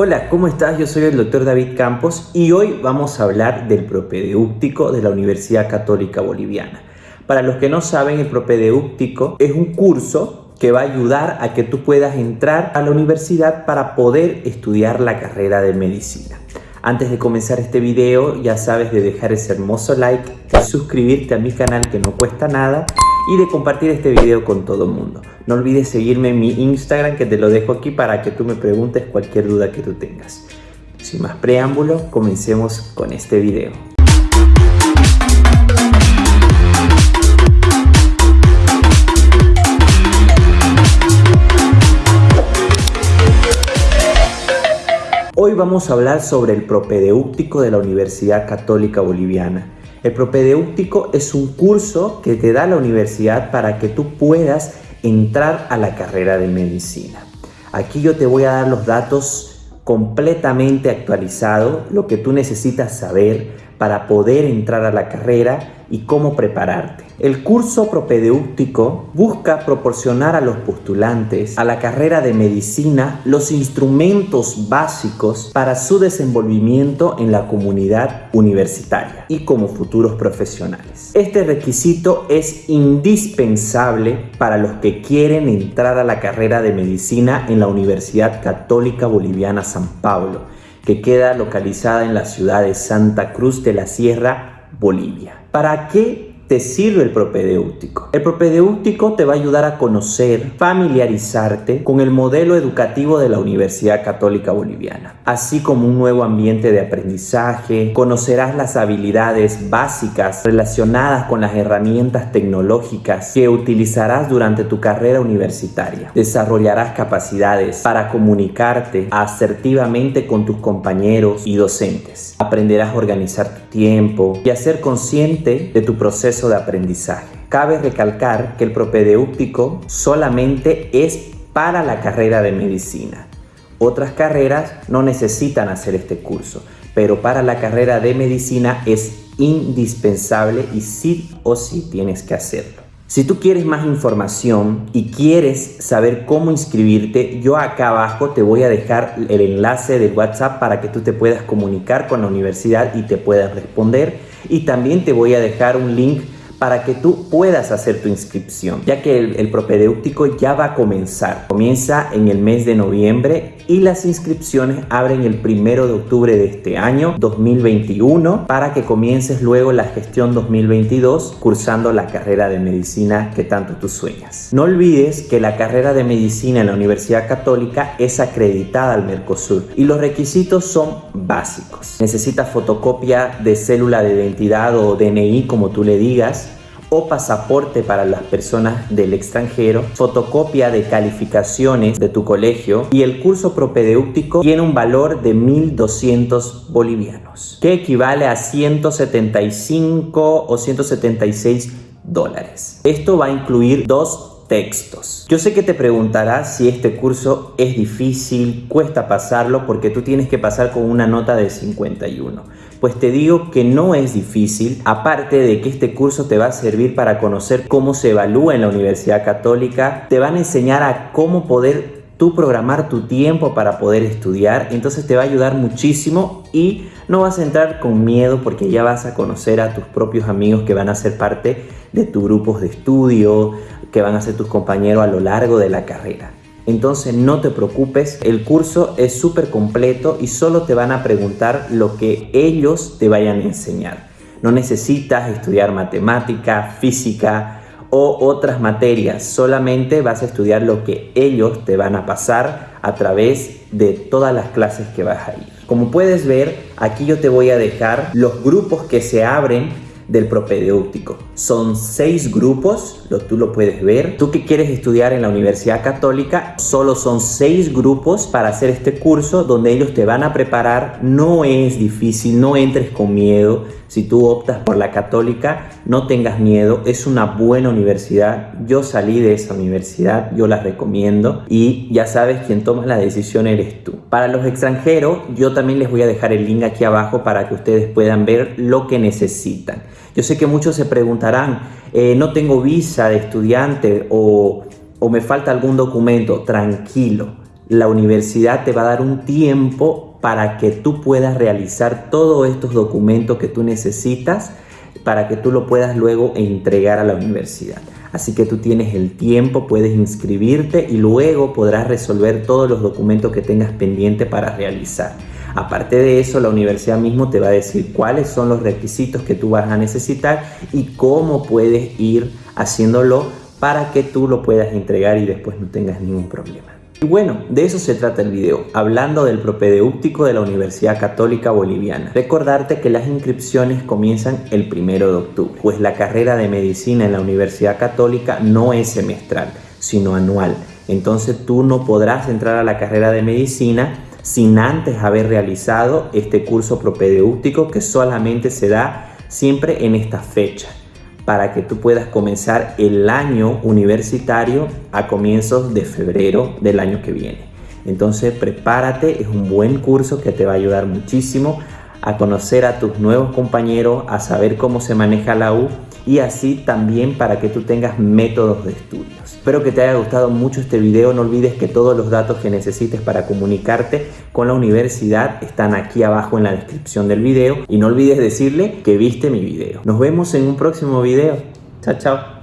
Hola, ¿cómo estás? Yo soy el doctor David Campos y hoy vamos a hablar del propedéutico de la Universidad Católica Boliviana. Para los que no saben, el propedéutico es un curso que va a ayudar a que tú puedas entrar a la universidad para poder estudiar la carrera de medicina. Antes de comenzar este video, ya sabes de dejar ese hermoso like, de suscribirte a mi canal que no cuesta nada y de compartir este video con todo el mundo. No olvides seguirme en mi Instagram que te lo dejo aquí para que tú me preguntes cualquier duda que tú tengas. Sin más preámbulo, comencemos con este video. Hoy vamos a hablar sobre el propedéutico de la Universidad Católica Boliviana. El propedéutico es un curso que te da la universidad para que tú puedas entrar a la carrera de medicina. Aquí yo te voy a dar los datos completamente actualizados, lo que tú necesitas saber para poder entrar a la carrera y cómo prepararte. El curso propedéutico busca proporcionar a los postulantes a la carrera de medicina los instrumentos básicos para su desenvolvimiento en la comunidad universitaria y como futuros profesionales. Este requisito es indispensable para los que quieren entrar a la carrera de medicina en la Universidad Católica Boliviana San Pablo, que queda localizada en la ciudad de Santa Cruz de la Sierra, Bolivia. ¿Para qué te sirve el propedéutico. El propedéutico te va a ayudar a conocer, familiarizarte con el modelo educativo de la Universidad Católica Boliviana, así como un nuevo ambiente de aprendizaje, conocerás las habilidades básicas relacionadas con las herramientas tecnológicas que utilizarás durante tu carrera universitaria. Desarrollarás capacidades para comunicarte asertivamente con tus compañeros y docentes. Aprenderás a organizar tu tiempo y a ser consciente de tu proceso de aprendizaje. Cabe recalcar que el propedéutico solamente es para la carrera de medicina. Otras carreras no necesitan hacer este curso, pero para la carrera de medicina es indispensable y sí o sí tienes que hacerlo. Si tú quieres más información y quieres saber cómo inscribirte, yo acá abajo te voy a dejar el enlace de WhatsApp para que tú te puedas comunicar con la universidad y te puedas responder. Y también te voy a dejar un link para que tú puedas hacer tu inscripción, ya que el, el, propedéutico ya va a comenzar. Comienza en el mes de noviembre y las inscripciones abren el primero de octubre de este año 2021 para que comiences luego la gestión 2022 cursando la carrera de medicina que tanto tú sueñas. No olvides que la carrera de medicina en la Universidad Católica es acreditada al Mercosur y los requisitos son básicos. Necesitas fotocopia de célula de identidad o DNI como tú le digas, o pasaporte para las personas del extranjero, fotocopia de calificaciones de tu colegio y el curso propedéutico tiene un valor de 1.200 bolivianos, que equivale a 175 o 176 dólares. Esto va a incluir dos textos. Yo sé que te preguntarás si este curso es difícil, cuesta pasarlo porque tú tienes que pasar con una nota de 51. Pues te digo que no es difícil, aparte de que este curso te va a servir para conocer cómo se evalúa en la Universidad Católica, te van a enseñar a cómo poder tú programar tu tiempo para poder estudiar, entonces te va a ayudar muchísimo y no vas a entrar con miedo porque ya vas a conocer a tus propios amigos que van a ser parte de tus grupos de estudio, que van a ser tus compañeros a lo largo de la carrera. Entonces no te preocupes, el curso es súper completo y solo te van a preguntar lo que ellos te vayan a enseñar. No necesitas estudiar matemática, física o otras materias, solamente vas a estudiar lo que ellos te van a pasar a través de todas las clases que vas a ir. Como puedes ver, aquí yo te voy a dejar los grupos que se abren del propedéutico. Son seis grupos, lo, tú lo puedes ver. Tú que quieres estudiar en la Universidad Católica, solo son seis grupos para hacer este curso donde ellos te van a preparar. No es difícil, no entres con miedo. Si tú optas por la Católica, no tengas miedo. Es una buena universidad. Yo salí de esa universidad, yo la recomiendo. Y ya sabes, quien toma la decisión eres tú. Para los extranjeros, yo también les voy a dejar el link aquí abajo para que ustedes puedan ver lo que necesitan. Yo sé que muchos se preguntarán, eh, no tengo visa de estudiante o, o me falta algún documento. Tranquilo, la universidad te va a dar un tiempo para que tú puedas realizar todos estos documentos que tú necesitas para que tú lo puedas luego entregar a la universidad. Así que tú tienes el tiempo, puedes inscribirte y luego podrás resolver todos los documentos que tengas pendiente para realizar. Aparte de eso, la universidad mismo te va a decir cuáles son los requisitos que tú vas a necesitar y cómo puedes ir haciéndolo para que tú lo puedas entregar y después no tengas ningún problema. Y bueno, de eso se trata el video, hablando del propedéutico de la Universidad Católica Boliviana. Recordarte que las inscripciones comienzan el primero de octubre, pues la carrera de medicina en la Universidad Católica no es semestral, sino anual. Entonces tú no podrás entrar a la carrera de medicina sin antes haber realizado este curso propedéutico que solamente se da siempre en esta fecha para que tú puedas comenzar el año universitario a comienzos de febrero del año que viene. Entonces prepárate, es un buen curso que te va a ayudar muchísimo a conocer a tus nuevos compañeros, a saber cómo se maneja la U y así también para que tú tengas métodos de estudios. Espero que te haya gustado mucho este video, no olvides que todos los datos que necesites para comunicarte con la universidad están aquí abajo en la descripción del video y no olvides decirle que viste mi video. Nos vemos en un próximo video. Chao, chao.